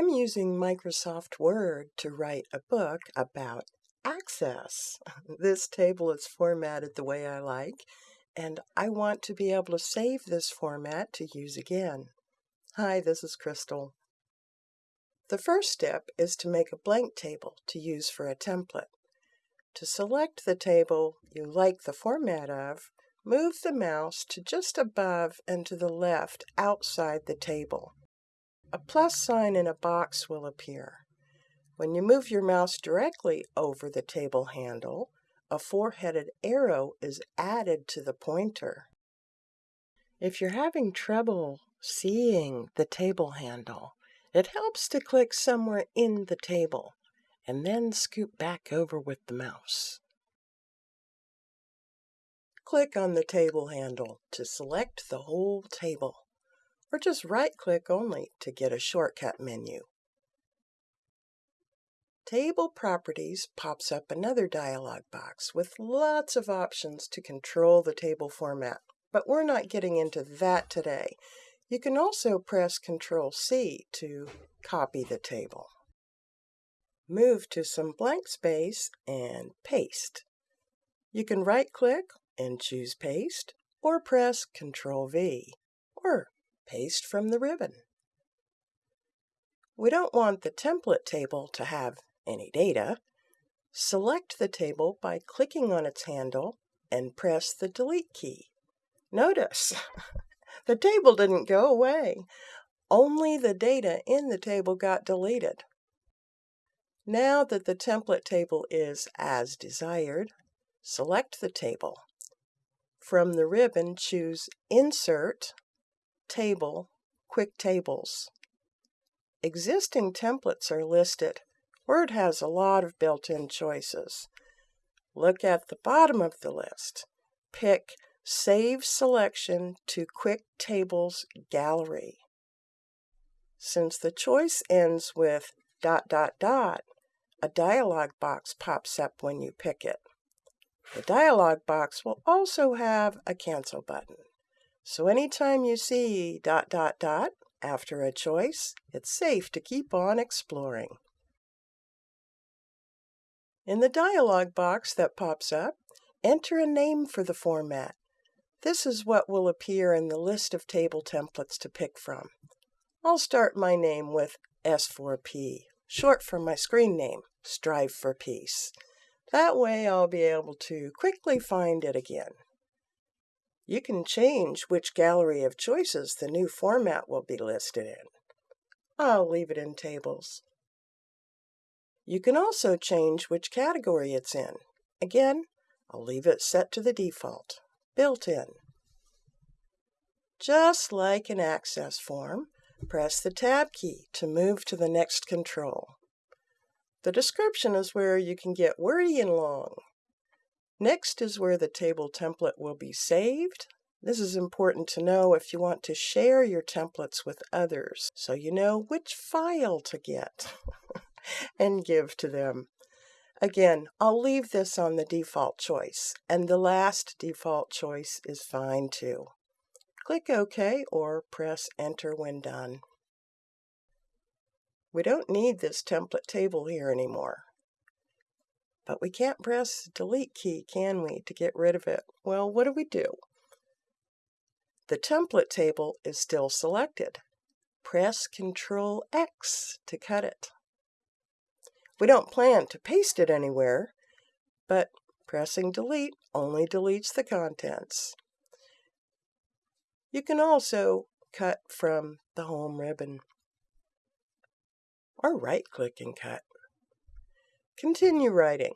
I'm using Microsoft Word to write a book about access. This table is formatted the way I like, and I want to be able to save this format to use again. Hi, this is Crystal. The first step is to make a blank table to use for a template. To select the table you like the format of, move the mouse to just above and to the left outside the table. A plus sign in a box will appear. When you move your mouse directly over the table handle, a four-headed arrow is added to the pointer. If you're having trouble seeing the table handle, it helps to click somewhere in the table and then scoop back over with the mouse. Click on the table handle to select the whole table or just right-click only to get a shortcut menu. Table Properties pops up another dialog box with lots of options to control the table format, but we're not getting into that today. You can also press Ctrl C to copy the table. Move to some blank space and paste. You can right-click and choose Paste, or press Ctrl V, or paste from the ribbon. We don't want the template table to have any data. Select the table by clicking on its handle and press the Delete key. Notice, the table didn't go away. Only the data in the table got deleted. Now that the template table is as desired, select the table. From the ribbon, choose Insert Table, Quick Tables. Existing templates are listed. Word has a lot of built-in choices. Look at the bottom of the list. Pick Save Selection to Quick Tables Gallery. Since the choice ends with dot dot dot, a dialog box pops up when you pick it. The dialog box will also have a cancel button. So anytime you see dot dot dot after a choice, it's safe to keep on exploring. In the dialog box that pops up, enter a name for the format. This is what will appear in the list of table templates to pick from. I'll start my name with S4P, short for my screen name, Strive for Peace. That way I'll be able to quickly find it again. You can change which gallery of choices the new format will be listed in. I'll leave it in tables. You can also change which category it's in. Again, I'll leave it set to the default, built in. Just like an access form, press the Tab key to move to the next control. The description is where you can get wordy and long. Next is where the table template will be saved. This is important to know if you want to share your templates with others so you know which file to get and give to them. Again, I'll leave this on the default choice, and the last default choice is fine too. Click OK or press Enter when done. We don't need this template table here anymore. But we can't press delete key, can we, to get rid of it? Well, what do we do? The template table is still selected. Press Ctrl X to cut it. We don't plan to paste it anywhere, but pressing delete only deletes the contents. You can also cut from the home ribbon or right-click and cut. Continue writing.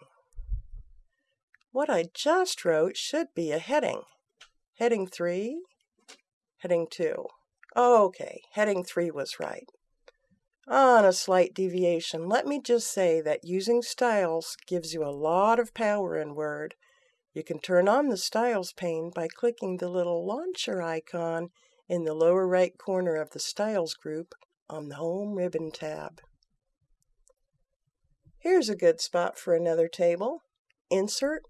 What I just wrote should be a heading. Heading 3, heading 2. Okay, heading 3 was right. On a slight deviation, let me just say that using styles gives you a lot of power in Word. You can turn on the Styles pane by clicking the little launcher icon in the lower right corner of the Styles group on the Home Ribbon tab. Here's a good spot for another table. Insert,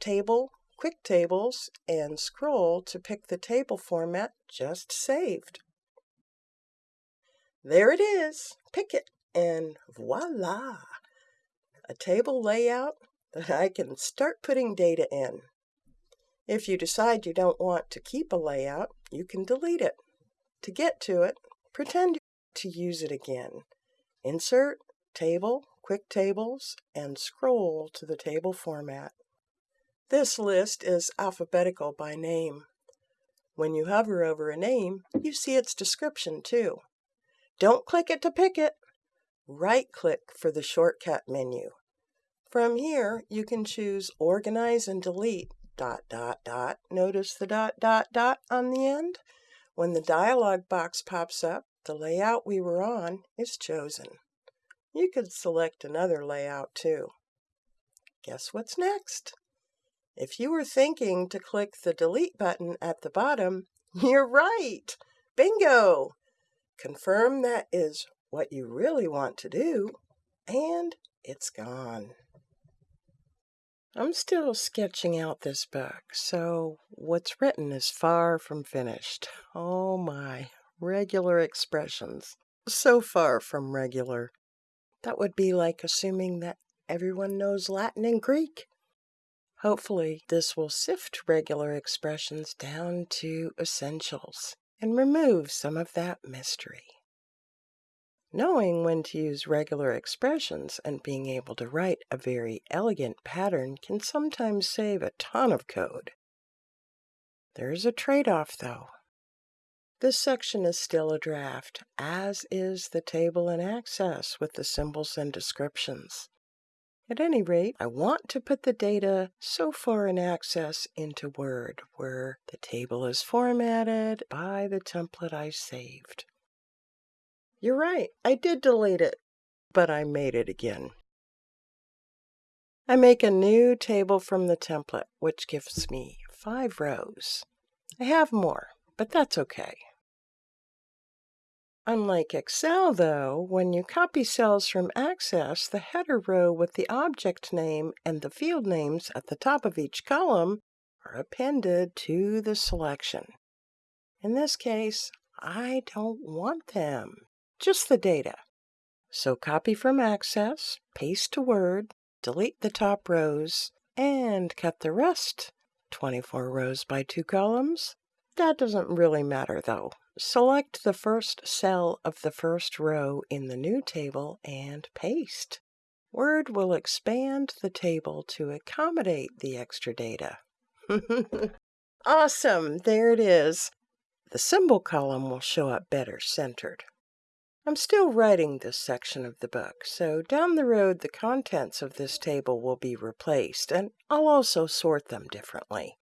Table, Quick Tables, and scroll to pick the table format just saved. There it is. Pick it and voila! A table layout that I can start putting data in. If you decide you don't want to keep a layout, you can delete it. To get to it, pretend to use it again. Insert, Table, Quick Tables, and scroll to the table format. This list is alphabetical by name. When you hover over a name, you see its description too. Don't click it to pick it. Right-click for the shortcut menu. From here, you can choose Organize and Delete dot dot dot. Notice the dot dot dot on the end? When the dialog box pops up, the layout we were on is chosen. You could select another layout too. Guess what's next? If you were thinking to click the delete button at the bottom, you're right! Bingo! Confirm that is what you really want to do, and it's gone. I'm still sketching out this book, so what's written is far from finished. Oh my, regular expressions. So far from regular. That would be like assuming that everyone knows Latin and Greek. Hopefully, this will sift regular expressions down to essentials and remove some of that mystery. Knowing when to use regular expressions and being able to write a very elegant pattern can sometimes save a ton of code. There's a trade-off, though. This section is still a draft, as is the table in Access with the symbols and descriptions. At any rate, I want to put the data so far in Access into Word, where the table is formatted by the template I saved. You're right, I did delete it, but I made it again. I make a new table from the template, which gives me five rows. I have more, but that's okay. Unlike Excel, though, when you copy cells from Access, the header row with the object name and the field names at the top of each column are appended to the selection. In this case, I don't want them just the data. So copy from Access, paste to Word, delete the top rows, and cut the rest. 24 rows by two columns. That doesn't really matter though. Select the first cell of the first row in the new table and paste. Word will expand the table to accommodate the extra data. awesome! There it is. The symbol column will show up better centered. I'm still writing this section of the book, so down the road the contents of this table will be replaced, and I'll also sort them differently.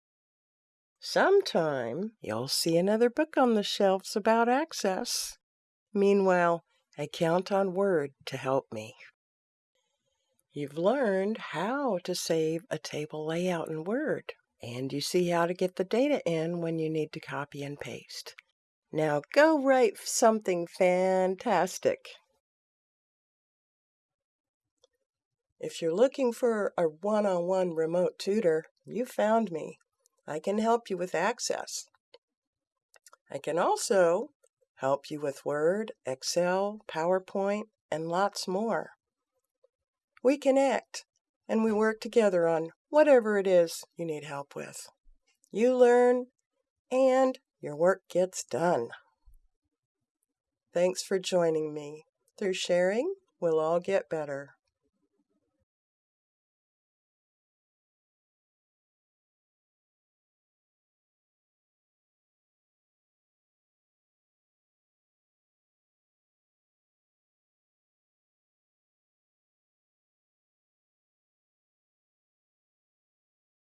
Sometime you'll see another book on the shelves about access. Meanwhile, I count on Word to help me. You've learned how to save a table layout in Word, and you see how to get the data in when you need to copy and paste. Now go write something fantastic. If you're looking for a one-on-one remote tutor, you found me. I can help you with access. I can also help you with Word, Excel, PowerPoint, and lots more. We connect and we work together on whatever it is you need help with. You learn and your work gets done. Thanks for joining me. Through sharing, we'll all get better.